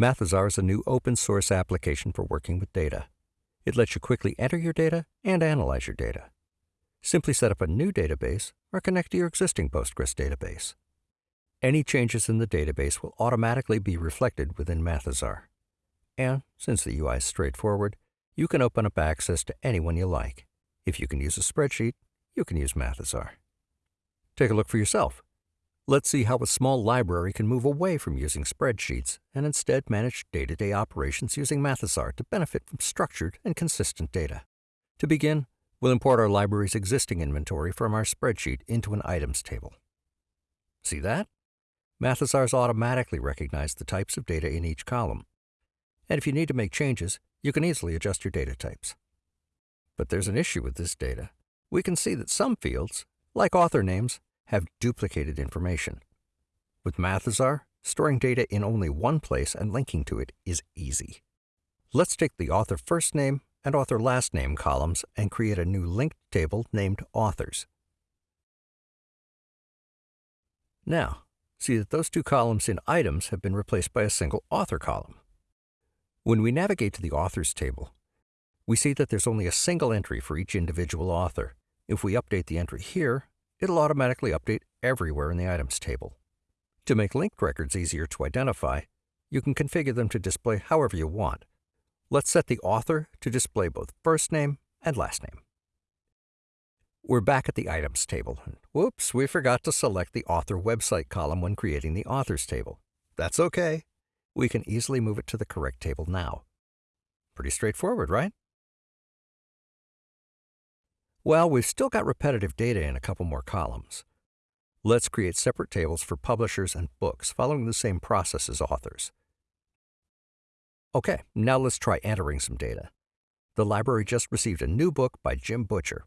Mathesar is a new open source application for working with data. It lets you quickly enter your data and analyze your data. Simply set up a new database or connect to your existing Postgres database. Any changes in the database will automatically be reflected within Mathesar. And since the UI is straightforward, you can open up access to anyone you like. If you can use a spreadsheet, you can use Mathesar. Take a look for yourself. Let's see how a small library can move away from using spreadsheets and instead manage day-to-day operations using Mathesar to benefit from structured and consistent data. To begin, we'll import our library's existing inventory from our spreadsheet into an items table. See that? Mathesar's automatically recognized the types of data in each column. And if you need to make changes, you can easily adjust your data types. But there's an issue with this data. We can see that some fields, like author names, have duplicated information. With Mathesar, storing data in only one place and linking to it is easy. Let's take the author first name and author last name columns and create a new linked table named Authors. Now, see that those two columns in Items have been replaced by a single Author column. When we navigate to the Authors table, we see that there's only a single entry for each individual author. If we update the entry here, it'll automatically update everywhere in the Items table. To make linked records easier to identify, you can configure them to display however you want. Let's set the author to display both first name and last name. We're back at the Items table. Whoops, we forgot to select the Author website column when creating the Authors table. That's okay. We can easily move it to the correct table now. Pretty straightforward, right? Well, we've still got repetitive data in a couple more columns. Let's create separate tables for publishers and books following the same process as authors. Okay, now let's try entering some data. The library just received a new book by Jim Butcher.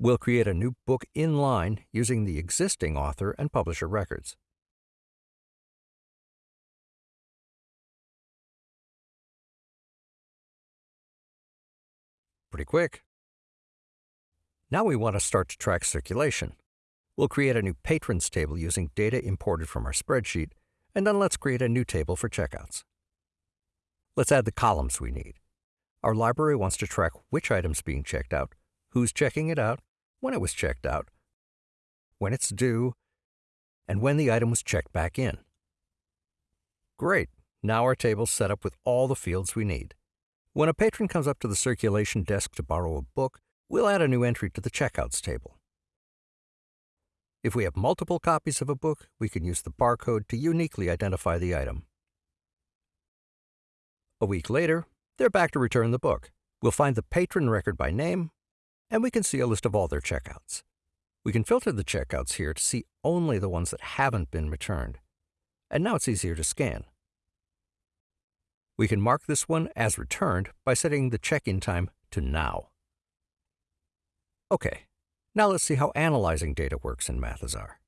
We'll create a new book in line using the existing author and publisher records. Pretty quick. Now we want to start to track circulation. We'll create a new patrons table using data imported from our spreadsheet, and then let's create a new table for checkouts. Let's add the columns we need. Our library wants to track which item's being checked out, who's checking it out, when it was checked out, when it's due, and when the item was checked back in. Great, now our table's set up with all the fields we need. When a patron comes up to the circulation desk to borrow a book, we'll add a new entry to the checkouts table. If we have multiple copies of a book, we can use the barcode to uniquely identify the item. A week later, they're back to return the book. We'll find the patron record by name, and we can see a list of all their checkouts. We can filter the checkouts here to see only the ones that haven't been returned. And now it's easier to scan. We can mark this one as returned by setting the check-in time to now. Okay, now let's see how analyzing data works in Mathesar.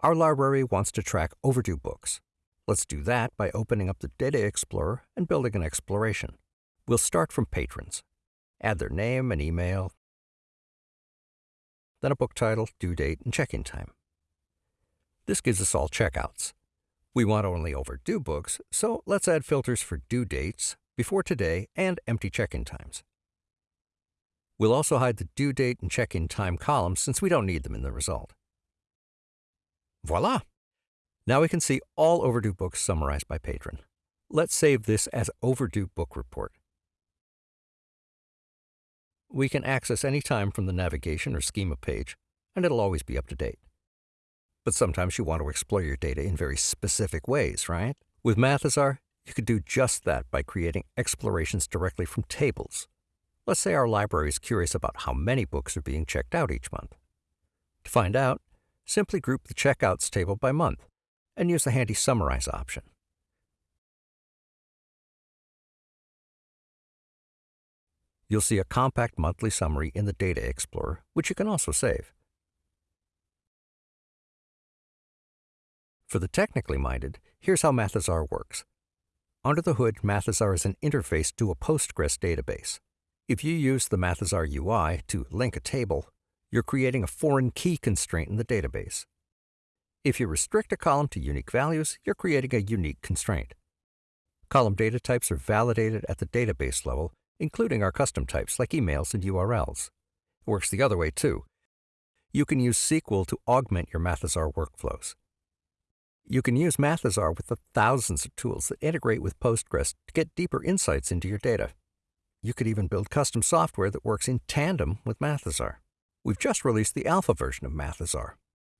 Our library wants to track overdue books. Let's do that by opening up the Data Explorer and building an exploration. We'll start from patrons. Add their name and email, then a book title, due date, and check-in time. This gives us all checkouts. We want only overdue books, so let's add filters for due dates, before today, and empty check-in times. We'll also hide the due date and check-in time columns since we don't need them in the result. Voila! Now we can see all overdue books summarized by patron. Let's save this as Overdue Book Report. We can access any time from the navigation or schema page, and it'll always be up to date. But sometimes you want to explore your data in very specific ways, right? With Mathesar, you could do just that by creating explorations directly from tables. Let's say our library is curious about how many books are being checked out each month. To find out, simply group the checkouts table by month and use the handy Summarize option. You'll see a compact monthly summary in the Data Explorer, which you can also save. For the technically minded, here's how Mathesar works. Under the hood, Mathesar is an interface to a Postgres database. If you use the Mathesar UI to link a table, you're creating a foreign key constraint in the database. If you restrict a column to unique values, you're creating a unique constraint. Column data types are validated at the database level, including our custom types like emails and URLs. It works the other way too. You can use SQL to augment your Mathesar workflows. You can use Mathesar with the thousands of tools that integrate with Postgres to get deeper insights into your data. You could even build custom software that works in tandem with Mathesar. We've just released the alpha version of Mathesar.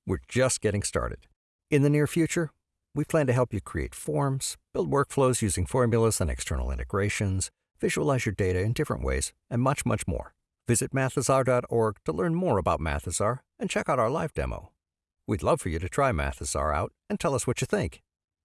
We're just getting started. In the near future, we plan to help you create forms, build workflows using formulas and external integrations, visualize your data in different ways, and much, much more. Visit mathesar.org to learn more about Mathesar and check out our live demo. We'd love for you to try Mathesar out and tell us what you think.